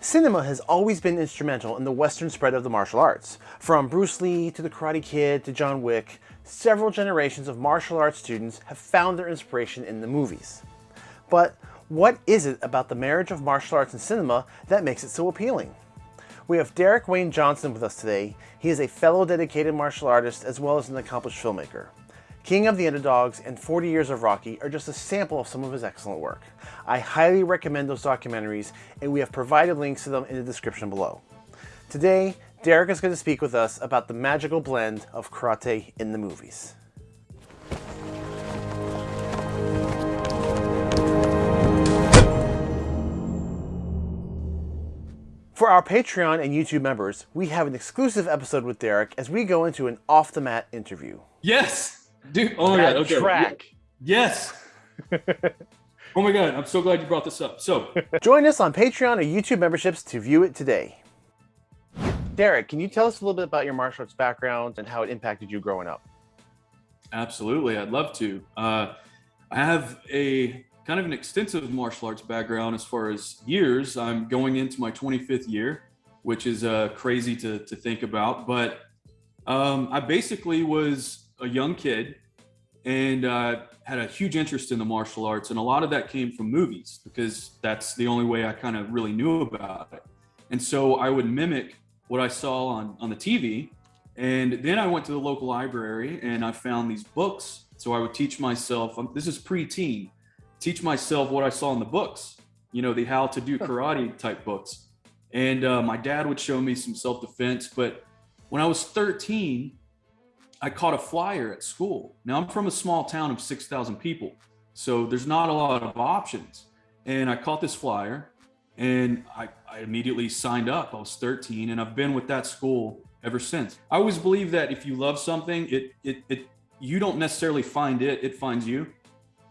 Cinema has always been instrumental in the Western spread of the martial arts. From Bruce Lee to the Karate Kid to John Wick, several generations of martial arts students have found their inspiration in the movies. But what is it about the marriage of martial arts and cinema that makes it so appealing? We have Derek Wayne Johnson with us today. He is a fellow dedicated martial artist as well as an accomplished filmmaker. King of the Underdogs and 40 Years of Rocky are just a sample of some of his excellent work. I highly recommend those documentaries and we have provided links to them in the description below. Today, Derek is going to speak with us about the magical blend of karate in the movies. For our Patreon and YouTube members, we have an exclusive episode with Derek as we go into an off-the-mat interview. Yes! Dude, oh my god, okay. track. Yes! oh my god, I'm so glad you brought this up. So, Join us on Patreon or YouTube memberships to view it today. Derek, can you tell us a little bit about your martial arts background and how it impacted you growing up? absolutely, I'd love to. Uh, I have a kind of an extensive martial arts background as far as years. I'm going into my 25th year, which is uh, crazy to, to think about. But um, I basically was a young kid and uh, had a huge interest in the martial arts. And a lot of that came from movies because that's the only way I kind of really knew about it. And so I would mimic what I saw on, on the TV. And then I went to the local library and I found these books. So I would teach myself, um, this is pre-teen, teach myself what I saw in the books, you know, the how to do karate type books. And uh, my dad would show me some self-defense. But when I was 13, I caught a flyer at school. Now I'm from a small town of 6,000 people. So there's not a lot of options. And I caught this flyer and I, I immediately signed up. I was 13 and I've been with that school ever since. I always believe that if you love something, it, it, it, you don't necessarily find it, it finds you.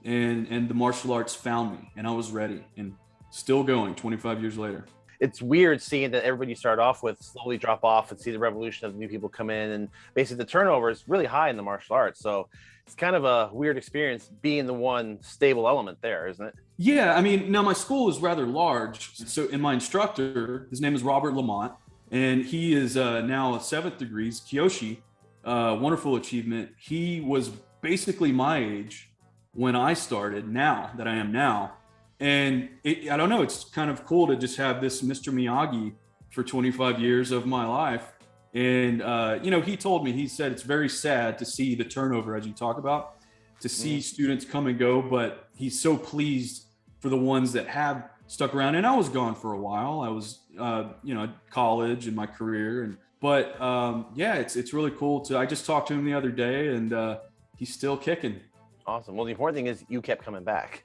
And, and the martial arts found me and I was ready and still going 25 years later. It's weird seeing that everybody you start off with slowly drop off and see the revolution of new people come in and basically the turnover is really high in the martial arts. So it's kind of a weird experience being the one stable element there, isn't it? Yeah, I mean, now my school is rather large. So, and my instructor, his name is Robert Lamont, and he is uh, now a seventh degrees, Kyoshi, uh, wonderful achievement. He was basically my age when I started, now that I am now. And it, I don't know, it's kind of cool to just have this Mr. Miyagi for 25 years of my life. And, uh, you know, he told me, he said, it's very sad to see the turnover as you talk about, to see students come and go, but he's so pleased for the ones that have stuck around. And I was gone for a while. I was, uh, you know, college and my career. And, but um, yeah, it's, it's really cool to, I just talked to him the other day and uh, he's still kicking. Awesome. Well, the important thing is you kept coming back.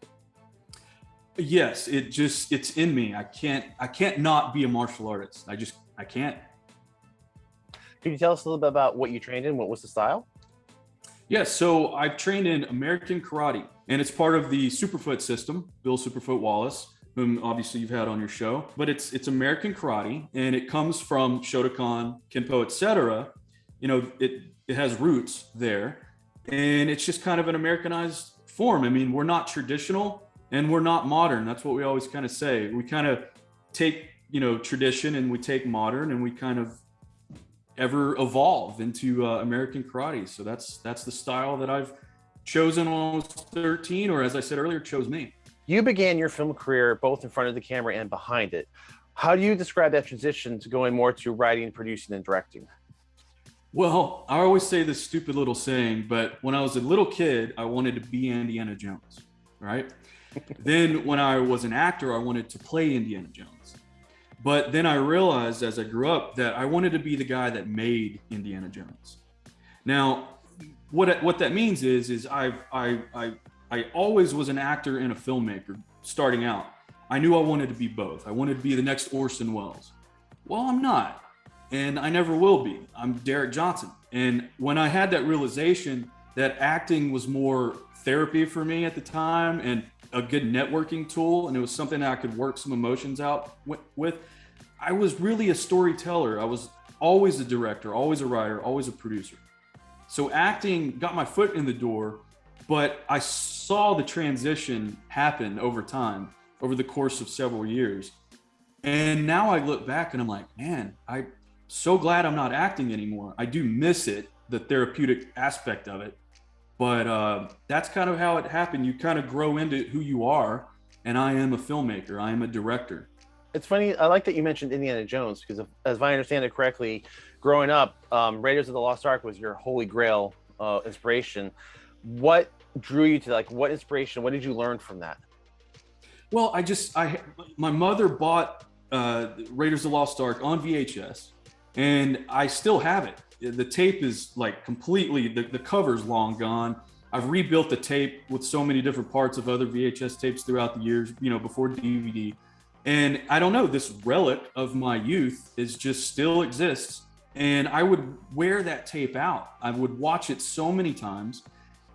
Yes, it just, it's in me. I can't, I can't not be a martial artist. I just, I can't. Can you tell us a little bit about what you trained in? What was the style? Yeah, so I've trained in American Karate, and it's part of the Superfoot system, Bill Superfoot Wallace, whom obviously you've had on your show. But it's it's American Karate, and it comes from Shotokan, Kenpo, etc. You know, it it has roots there, and it's just kind of an Americanized form. I mean, we're not traditional and we're not modern. That's what we always kind of say. We kind of take you know tradition and we take modern, and we kind of ever evolve into uh, American karate. So that's that's the style that I've chosen when I was 13, or as I said earlier, chose me. You began your film career both in front of the camera and behind it. How do you describe that transition to going more to writing, producing, and directing? Well, I always say this stupid little saying, but when I was a little kid, I wanted to be Indiana Jones, right? then when I was an actor, I wanted to play Indiana Jones. But then I realized as I grew up that I wanted to be the guy that made Indiana Jones. Now, what what that means is is I I I I always was an actor and a filmmaker starting out. I knew I wanted to be both. I wanted to be the next Orson Welles. Well, I'm not, and I never will be. I'm Derek Johnson. And when I had that realization that acting was more therapy for me at the time and a good networking tool, and it was something I could work some emotions out with, I was really a storyteller. I was always a director, always a writer, always a producer. So acting got my foot in the door, but I saw the transition happen over time, over the course of several years. And now I look back and I'm like, man, I'm so glad I'm not acting anymore. I do miss it, the therapeutic aspect of it. But uh, that's kind of how it happened. You kind of grow into who you are. And I am a filmmaker, I am a director. It's funny. I like that you mentioned Indiana Jones because, if, as I understand it correctly, growing up, um, Raiders of the Lost Ark was your holy grail uh, inspiration. What drew you to like what inspiration? What did you learn from that? Well, I just I my mother bought uh, Raiders of the Lost Ark on VHS, and I still have it. The tape is like completely the, the cover's long gone. I've rebuilt the tape with so many different parts of other VHS tapes throughout the years, you know, before DVD. And I don't know, this relic of my youth is just still exists. And I would wear that tape out. I would watch it so many times.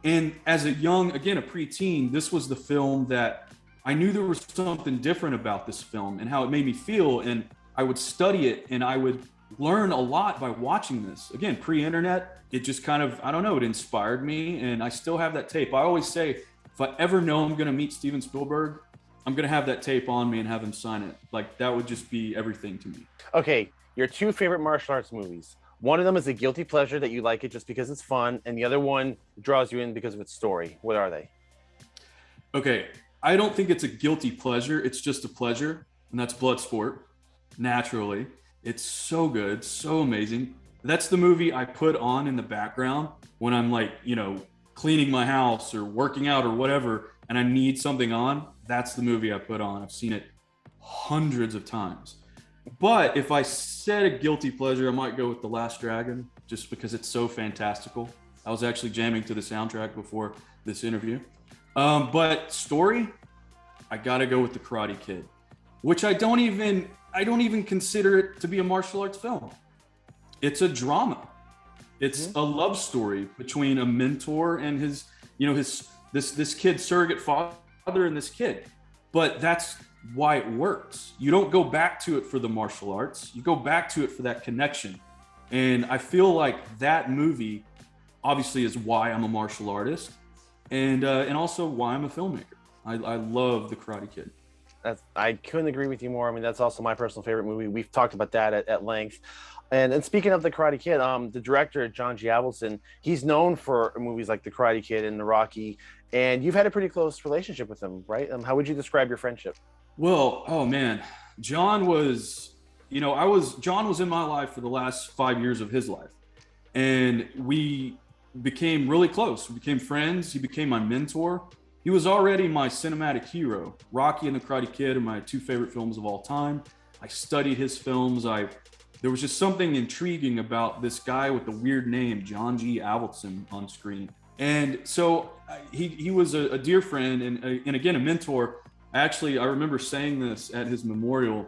And as a young, again, a preteen, this was the film that I knew there was something different about this film and how it made me feel. And I would study it and I would learn a lot by watching this. Again, pre internet, it just kind of, I don't know, it inspired me. And I still have that tape. I always say, if I ever know I'm going to meet Steven Spielberg, I'm going to have that tape on me and have him sign it. Like that would just be everything to me. Okay. Your two favorite martial arts movies. One of them is a guilty pleasure that you like it just because it's fun, and the other one draws you in because of its story. What are they? Okay, I don't think it's a guilty pleasure. It's just a pleasure, and that's Bloodsport. Naturally, it's so good, so amazing. That's the movie I put on in the background when I'm like, you know, cleaning my house or working out or whatever, and I need something on. That's the movie I put on. I've seen it hundreds of times. But if I said a guilty pleasure, I might go with The Last Dragon, just because it's so fantastical. I was actually jamming to the soundtrack before this interview. Um, but story, I gotta go with the Karate Kid, which I don't even I don't even consider it to be a martial arts film. It's a drama. It's mm-hmm. a love story between a mentor and his, you know, his this this kid surrogate father and this kid. But that's why it works. You don't go back to it for the martial arts. You go back to it for that connection. And I feel like that movie obviously is why I'm a martial artist and uh, and also why I'm a filmmaker. I, I love the Karate Kid. That's, I couldn't agree with you more. I mean, that's also my personal favorite movie. We've talked about that at, at length. And, and speaking of the Karate Kid, um, the director John G. Avildsen, he's known for movies like The Karate Kid and The Rocky, and you've had a pretty close relationship with him, right? Um, how would you describe your friendship? Well, oh man, John was, you know, I was John was in my life for the last five years of his life, and we became really close. We became friends. He became my mentor. He was already my cinematic hero. Rocky and the Karate Kid are my two favorite films of all time. I studied his films. I there was just something intriguing about this guy with the weird name, John G. Avildsen, on screen. And so he, he was a, a dear friend and, uh, and again, a mentor. Actually, I remember saying this at his memorial,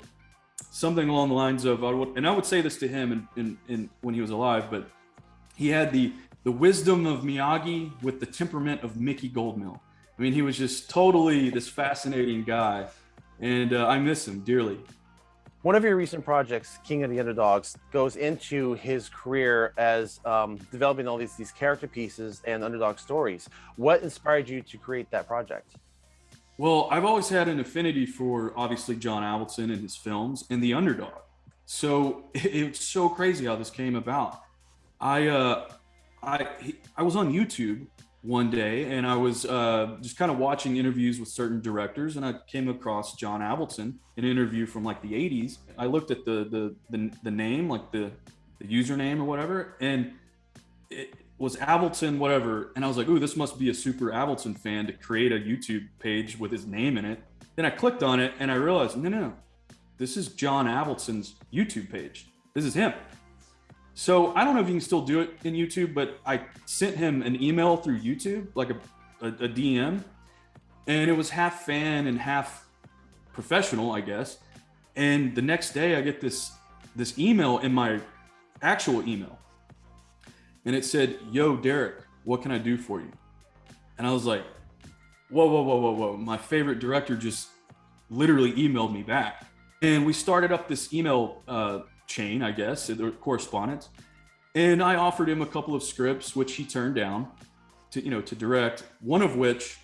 something along the lines of, I would, and I would say this to him in, in, in, when he was alive, but he had the the wisdom of Miyagi with the temperament of Mickey Goldmill. I mean, he was just totally this fascinating guy, and uh, I miss him dearly. One of your recent projects, King of the Underdogs, goes into his career as um, developing all these these character pieces and underdog stories. What inspired you to create that project? Well, I've always had an affinity for obviously John Avildsen and his films and the underdog. So it's so crazy how this came about. I uh, I I was on YouTube one day and I was uh, just kind of watching interviews with certain directors and I came across John Avildsen, an interview from like the 80s. I looked at the the the, the name, like the the username or whatever, and it was Avildsen whatever, and I was like, "Ooh, this must be a super Avildsen fan to create a YouTube page with his name in it." Then I clicked on it and I realized, no, no, no, this is John Avildsen's YouTube page. This is him. So I don't know if you can still do it in YouTube, but I sent him an email through YouTube, like a, a, a DM, and it was half fan and half professional, I guess. And the next day, I get this this email in my actual email, and it said, "Yo, Derek, what can I do for you?" And I was like, "Whoa, whoa, whoa, whoa, whoa!" My favorite director just literally emailed me back, and we started up this email uh, chain, I guess, the correspondence. And I offered him a couple of scripts, which he turned down to, you know, to direct. One of which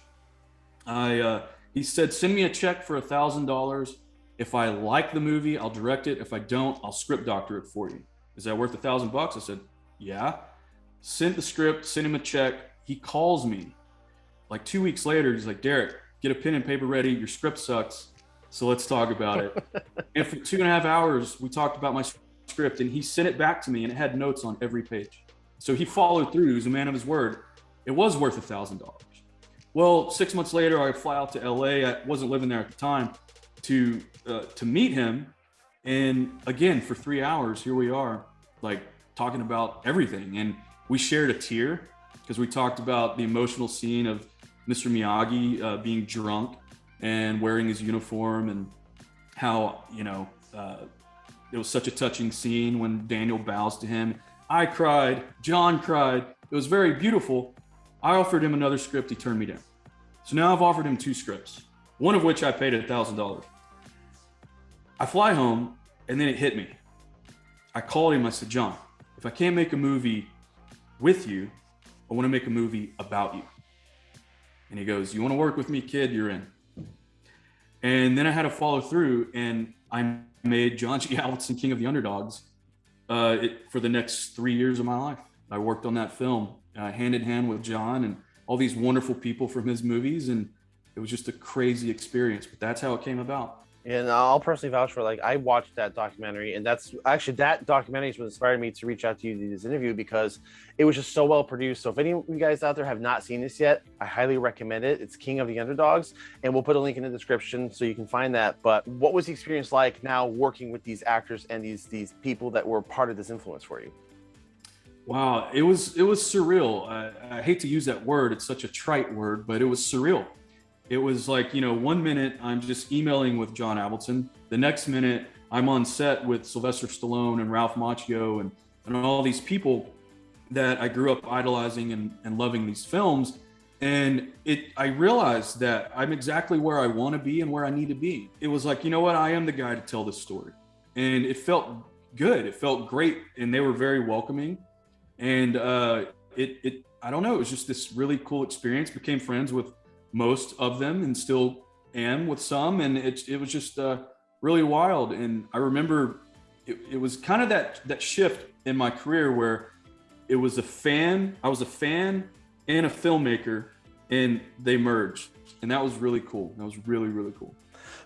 I, uh, he said, send me a check for a thousand dollars If I like the movie, I'll direct it. If I don't, I'll script doctor it for you. Is that worth a thousand bucks? I said, yeah. Sent the script, sent him a check. He calls me like two weeks later. He's like, Derek, get a pen and paper ready. Your script sucks. So let's talk about it. and for two and a half hours, we talked about my script and he sent it back to me and it had notes on every page. So he followed through. He was a man of his word. It was worth a thousand dollars. Well, six months later, I fly out to LA. I wasn't living there at the time to uh, to meet him, and again for three hours, here we are, like talking about everything. And we shared a tear because we talked about the emotional scene of Mr. Miyagi uh, being drunk and wearing his uniform, and how you know uh, it was such a touching scene when Daniel bows to him. I cried. John cried. It was very beautiful. I offered him another script. He turned me down. So now I've offered him two scripts, one of which I paid a thousand dollars. I fly home and then it hit me. I called him. I said, John, if I can't make a movie with you, I want to make a movie about you. And he goes, You want to work with me, kid? You're in. And then I had to follow through and I made John G. Avildsen King of the Underdogs uh, it, for the next three years of my life. I worked on that film uh, hand in hand with John and all these wonderful people from his movies. And it was just a crazy experience, but that's how it came about. And I'll personally vouch for like I watched that documentary, and that's actually that documentary is what inspired me to reach out to you to do this interview because it was just so well produced. So if any of you guys out there have not seen this yet, I highly recommend it. It's King of the Underdogs, and we'll put a link in the description so you can find that. But what was the experience like now working with these actors and these these people that were part of this influence for you? Wow, it was it was surreal. I, I, hate to use that word; it's such a trite word, but it was surreal. It was like you know, one minute I'm just emailing with John Avildsen, the next minute I'm on set with Sylvester Stallone and Ralph Macchio and and all these people that I grew up idolizing and, and loving these films. And it, I realized that I'm exactly where I want to be and where I need to be. It was like, you know what? I am the guy to tell this story. And it felt good. It felt great. And they were very welcoming and uh, it it I don't know. It was just this really cool experience. Became friends with most of them, and still am with some. And it it was just uh, really wild. And I remember it, it was kind of that that shift in my career where it was a fan. I was a fan and a filmmaker, and they merged, and that was really cool. That was really really cool.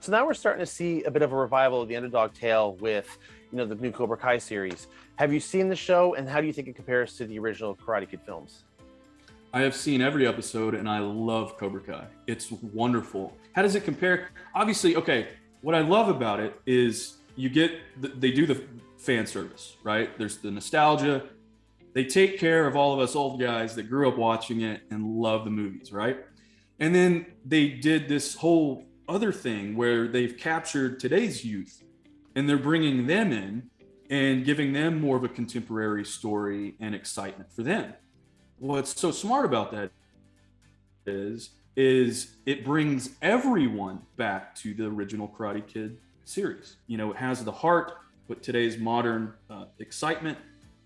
So now we're starting to see a bit of a revival of the underdog tale with you know, the new Cobra Kai series. Have you seen the show and how do you think it compares to the original Karate Kid films? I have seen every episode and I love Cobra Kai. It's wonderful. How does it compare? Obviously, okay, what I love about it is you get, they do the fan service, right? There's the nostalgia. They take care of all of us old guys that grew up watching it and love the movies, right? And then they did this whole other thing where they've captured today's youth and they're bringing them in and giving them more of a contemporary story and excitement for them. What's so smart about that is is it brings everyone back to the original Karate Kid series. You know, it has the heart but today's modern uh, excitement,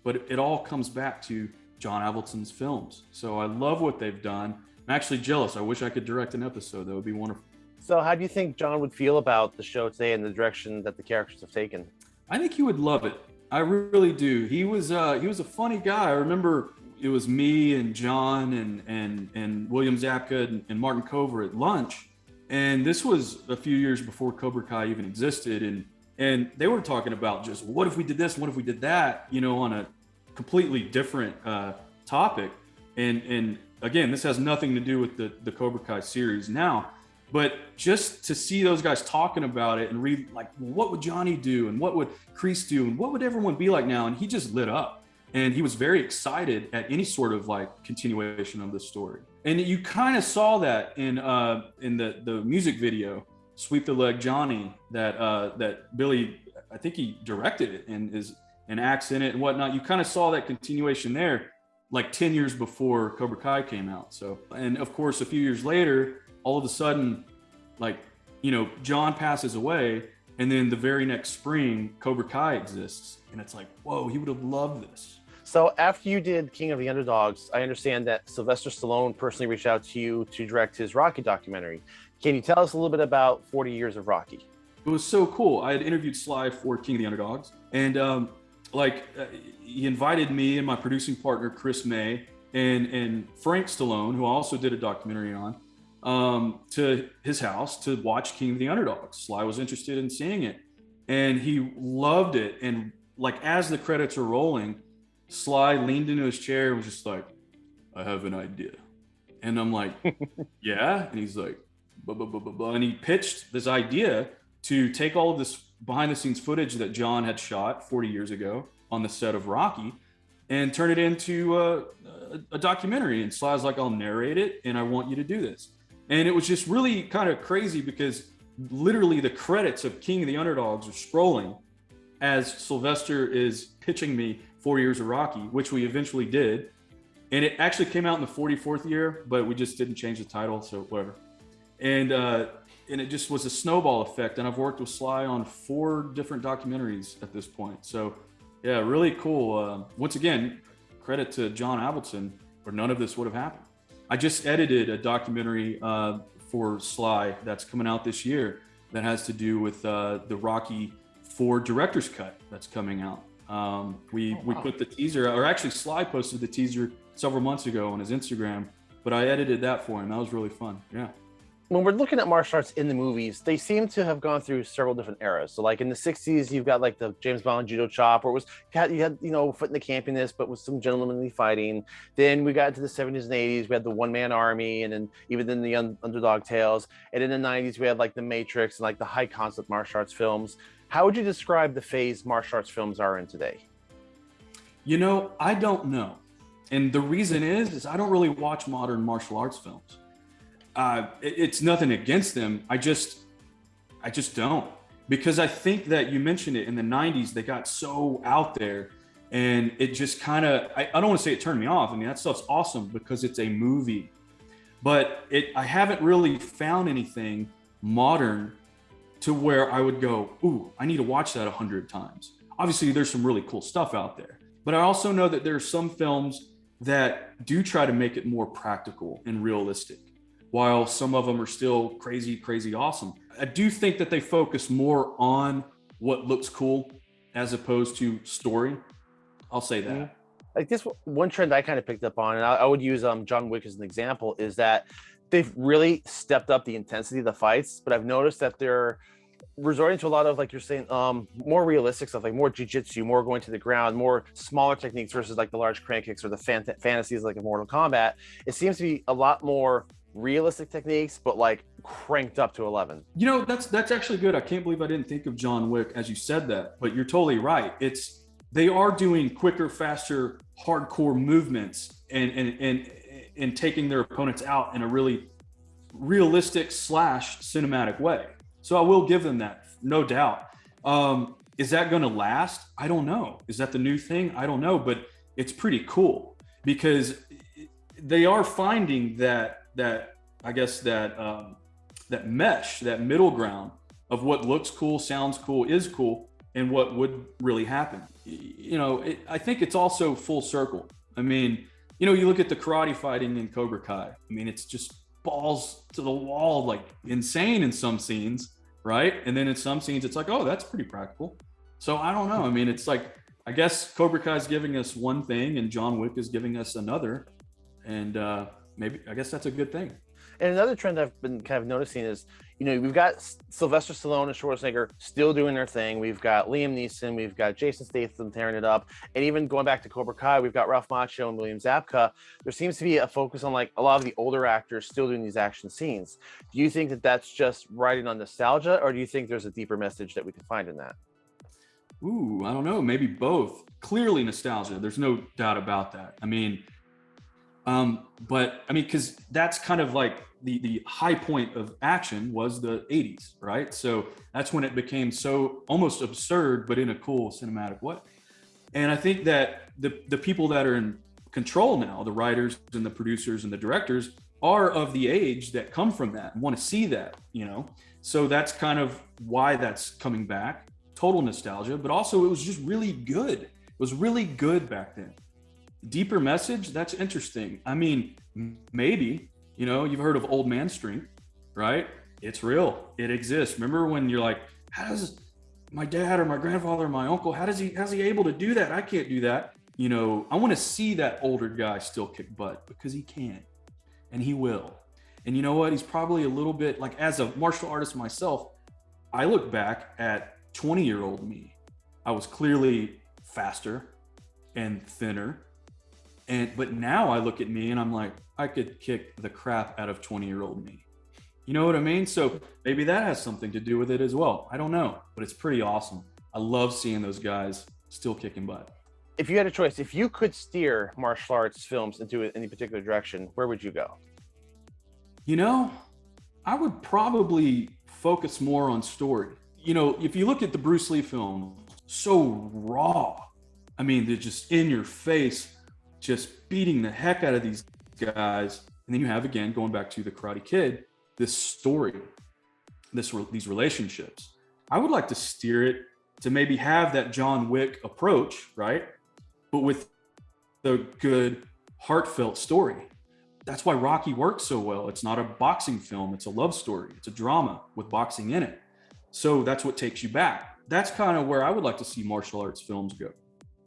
but it, it all comes back to John Avildsen's films. So I love what they've done. I'm actually jealous. I wish I could direct an episode. That would be wonderful. So, how do you think John would feel about the show today and the direction that the characters have taken? I think he would love it. I really do. He was uh, he was a funny guy. I remember it was me and John and and and William Zabka and, and Martin Kove at lunch, and this was a few years before Cobra Kai even existed, and and they were talking about just what if we did this, what if we did that, you know, on a completely different uh, topic, and and again, this has nothing to do with the the Cobra Kai series now. But just to see those guys talking about it and read like what would johnny do? And what would kreese do? And what would everyone be like now? And he just lit up and he was very excited at any sort of like continuation of the story and you kind of saw that in uh in the the music video sweep the leg johnny that uh that billy i think he directed it and is and acts in it and whatnot you kind of saw that continuation there like 10 years before cobra kai came out so and of course a few years later all of a sudden, like, you know, John passes away, and then the very next spring, Cobra Kai exists. And it's like, whoa, he would have loved this. So after you did King of the Underdogs, I understand that Sylvester Stallone personally reached out to you to direct his Rocky documentary. Can you tell us a little bit about 40 years of Rocky? it was so cool. I had interviewed Sly for King of the Underdogs, and um, like uh, he invited me and my producing partner Chris May and and Frank Stallone, who I also did a documentary on, um, to his house to watch King of the Underdogs. Sly was interested in seeing it, and he loved it. And like as the credits are rolling, Sly leaned into his chair and was just like, "I have an idea," and I'm like, "Yeah," and he's like, blah, blah, blah, blah, blah. and he pitched this idea to take all of this behind the scenes footage that John had shot 40 years ago on the set of Rocky and turn it into a, a, a documentary. And Sly's like, I'll narrate it and I want you to do this. And it was just really kind of crazy because literally the credits of King of the Underdogs are scrolling as Sylvester is pitching me four years of Rocky, which we eventually did. And it actually came out in the 44th year, but we just didn't change the title, so whatever. And uh, and it just was a snowball effect. And I've worked with Sly on four different documentaries at this point. So yeah, really cool. Uh, once again, credit to John Avildsen, or none of this would have happened. I just edited a documentary uh, for Sly that's coming out this year that has to do with uh, the Rocky Four director's cut that's coming out. Um, we oh, wow. we put the teaser, or actually Sly posted the teaser several months ago on his Instagram, but I edited that for him. That was really fun. Yeah when we're looking at martial arts in the movies, they seem to have gone through several different eras. So, like in the '60s, you've got like the James Bond judo chop, where it was you had you know foot in the campiness, but with some gentlemanly fighting. Then we got into the '70s and '80s, we had the one man army, and then even then the un- underdog tales. And in the '90s, we had like the Matrix and like the high concept martial arts films. How would you describe the phase martial arts films are in today? You know, I don't know, and the reason is is I don't really watch modern martial arts films uh, it, it's nothing against them. I just, I just don't because I think that you mentioned it in the 90s, they got so out there and it just kind of, I, I, don't want to say it turned me off. I mean, that stuff's awesome because it's a movie, but it, I haven't really found anything modern to where I would go, Ooh, I need to watch that a hundred times. Obviously there's some really cool stuff out there, but I also know that there are some films that do try to make it more practical and realistic while some of them are still crazy, crazy awesome. I do think that they focus more on what looks cool as opposed to story. I'll say that. Mm-hmm. Like this one trend I kind of picked up on, and I, I would use um, John Wick as an example, is that they've really stepped up the intensity of the fights, but I've noticed that they're resorting to a lot of like you're saying um more realistic stuff like more jiu-jitsu more going to the ground more smaller techniques versus like the large crane kicks or the fan- fantasies like a mortal kombat it seems to be a lot more realistic techniques, but like cranked up to 11. You know, that's that's actually good. I can't believe I didn't think of John Wick as you said that, but you're totally right. It's they are doing quicker, faster, hardcore movements and and and and taking their opponents out in a really realistic slash cinematic way. So I will give them that, no doubt. Um, is that going to last? I don't know. Is that the new thing? I don't know, but it's pretty cool because they are finding that that I guess that um, that mesh, that middle ground of what looks cool, sounds cool, is cool, and what would really happen. You know, it, I think it's also full circle. I mean, you know, you look at the karate fighting in Cobra Kai. I mean, it's just balls to the wall, like insane in some scenes, right? And then in some scenes, it's like, oh, that's pretty practical. So I don't know. I mean, it's like I guess Cobra Kai is giving us one thing, and John Wick is giving us another, and uh, maybe I guess that's a good thing. And another trend I've been kind of noticing is, you know, we've got Sylvester Stallone and Schwarzenegger still doing their thing. We've got Liam Neeson, we've got Jason Statham tearing it up, and even going back to Cobra Kai, we've got Ralph Macchio and William Zabka. There seems to be a focus on like a lot of the older actors still doing these action scenes. Do you think that that's just riding on nostalgia, or do you think there's a deeper message that we can find in that? Ooh, I don't know. Maybe both. Clearly nostalgia. There's no doubt about that. I mean, um, but I mean, because that's kind of like the the high point of action was the 80s, right? So that's when it became so almost absurd, but in a cool cinematic way. And I think that the the people that are in control now, the writers and the producers and the directors, are of the age that come from that and want to see that, you know. So that's kind of why that's coming back. Total nostalgia, but also it was just really good. It was really good back then deeper message that's interesting i mean maybe you know you've heard of old man strength right it's real it exists remember when you're like how does my dad or my grandfather or my uncle, how does he, how's he able to do that? I can't do that. You know, I want to see that older guy still kick butt because he can and he will. And you know what? He's probably a little bit like as a martial artist myself, I look back at 20 year old me. I was clearly faster and thinner. And but now I look at me and I'm like, I could kick the crap out of 20 year old me. You know what I mean? So maybe that has something to do with it as well. I don't know, but it's pretty awesome. I love seeing those guys still kicking butt. If you had a choice, if you could steer martial arts films into any particular direction, where would you go? You know, I would probably focus more on story. You know, if you look at the Bruce Lee film, so raw. I mean, they're just in your face, just beating the heck out of these guys. And then you have again going back to the Karate Kid, this story, this these relationships. I would like to steer it to maybe have that John Wick approach, right? But with the good, heartfelt story. That's why Rocky works so well. It's not a boxing film, it's a love story, it's a drama with boxing in it. So that's what takes you back. That's kind of where I would like to see martial arts films go,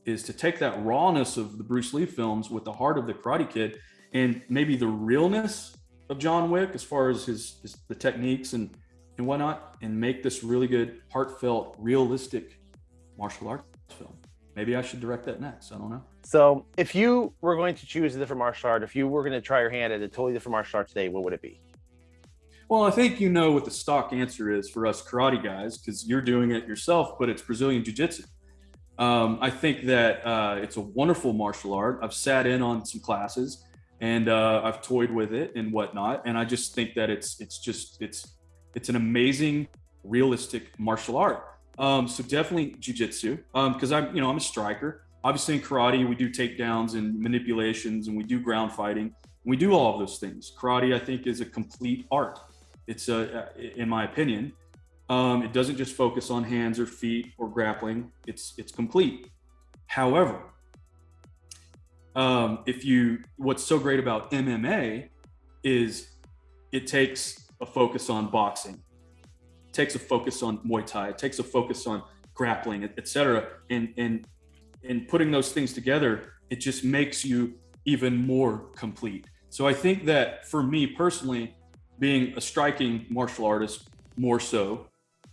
is to take that rawness of the Bruce Lee films with the heart of the Karate Kid and maybe the realness of John Wick as far as his, his the techniques and and whatnot, and make this really good, heartfelt, realistic martial arts film. Maybe I should direct that next. I don't know. So, if you were going to choose a different martial art, if you were going to try your hand at a totally different martial art today, what would it be? Well, I think you know what the stock answer is for us karate guys because you're doing it yourself, but it's Brazilian Jiu Jitsu. Um, I think that uh, it's a wonderful martial art. I've sat in on some classes and uh, I've toyed with it and whatnot. And I just think that it's it's just it's it's an amazing, realistic martial art. Um, so definitely jujitsu because um, I'm you know I'm a striker. Obviously in karate we do takedowns and manipulations and we do ground fighting. We do all of those things. Karate I think is a complete art. It's a in my opinion. Um, it doesn't just focus on hands or feet or grappling. It's it's complete. However, um, if you, what's so great about MMA is it takes a focus on boxing, it takes a focus on Muay Thai, it takes a focus on grappling, etc. And and and putting those things together, it just makes you even more complete. So I think that for me personally, being a striking martial artist more so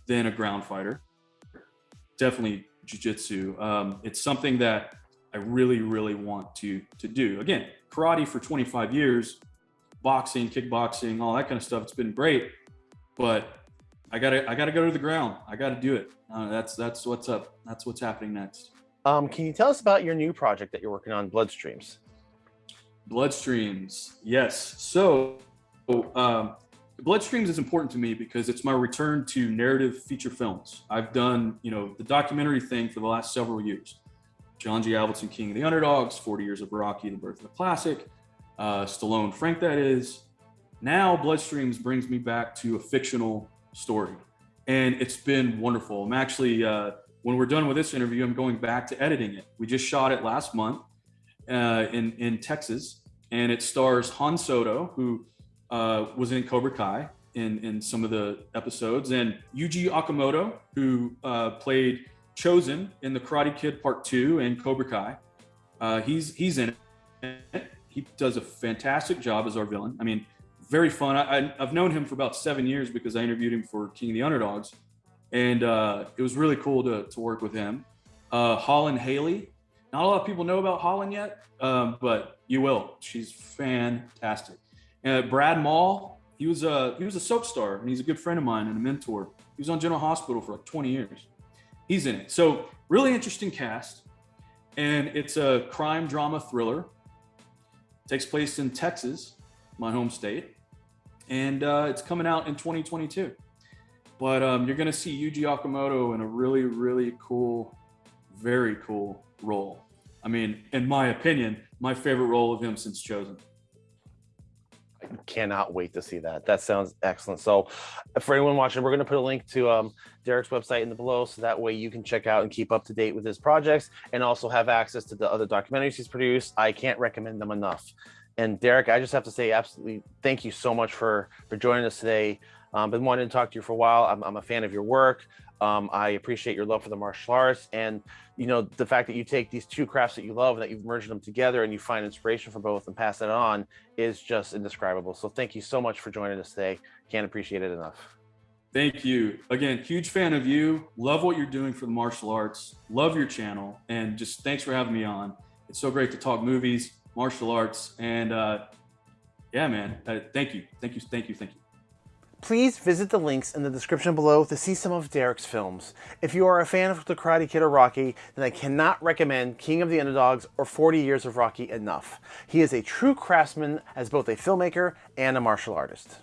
than a ground fighter, definitely jujitsu. Um, it's something that I really, really want to to do. Again, karate for 25 years, boxing, kickboxing, all that kind of stuff. It's been great, but I gotta I gotta go to the ground. I gotta do it. Uh, that's that's what's up. That's what's happening next. Um, can you tell us about your new project that you're working on, Bloodstreams? Bloodstreams, yes. So, um, Bloodstreams is important to me because it's my return to narrative feature films. I've done, you know, the documentary thing for the last several years. John G. Avildsen, King of the Underdogs, 40 Years of Rocky, The Birth of a Classic, uh, Stallone, Frank, that is. Now, Bloodstreams brings me back to a fictional story, and it's been wonderful. I'm actually, uh, when we're done with this interview, I'm going back to editing it. We just shot it last month uh, in in Texas, and it stars Han Soto, who uh, was in Cobra Kai in in some of the episodes, and Yuji Okamoto, who uh, played Chozen in the Karate Kid Part Two and Cobra Kai. Uh, he's he's in it. He does a fantastic job as our villain. I mean, very fun. I, have known him for about seven years because I interviewed him for King of the Underdogs, and uh, it was really cool to to work with him. Uh, Holland Haley. Not a lot of people know about Holland yet, um, but you will. She's fantastic. Uh, Brad Maule. He was a he was a soap star, and he's a good friend of mine and a mentor. He was on General Hospital for like 20 years he's in it. So really interesting cast, and it's a crime drama thriller. It takes place in Texas, my home state, and uh, it's coming out in 2022. But um, you're going to see Yuji Okamoto in a really, really cool, very cool role. I mean, in my opinion, my favorite role of him since Chozen cannot wait to see that. That sounds excellent. So for anyone watching, we're going to put a link to um, Derek's website in the below. So that way you can check out and keep up to date with his projects and also have access to the other documentaries he's produced. I can't recommend them enough. And Derek, I just have to say absolutely thank you so much for, for joining us today. Um, been wanting to talk to you for a while. I'm, I'm a fan of your work. Um, I appreciate your love for the martial arts and you know the fact that you take these two crafts that you love and that you've merged them together and you find inspiration for both and pass it on is just indescribable. So thank you so much for joining us today. Can't appreciate it enough. Thank you. Again, huge fan of you. Love what you're doing for the martial arts. Love your channel. And just thanks for having me on. It's so great to talk movies, martial arts, and uh, yeah, man. Uh, thank you. Thank you. Thank you. Thank you. Please visit the links in the description below to see some of Derek's films. If you are a fan of The Karate Kid or Rocky, then I cannot recommend King of the Underdogs or 40 Years of Rocky enough. He is a true craftsman as both a filmmaker and a martial artist.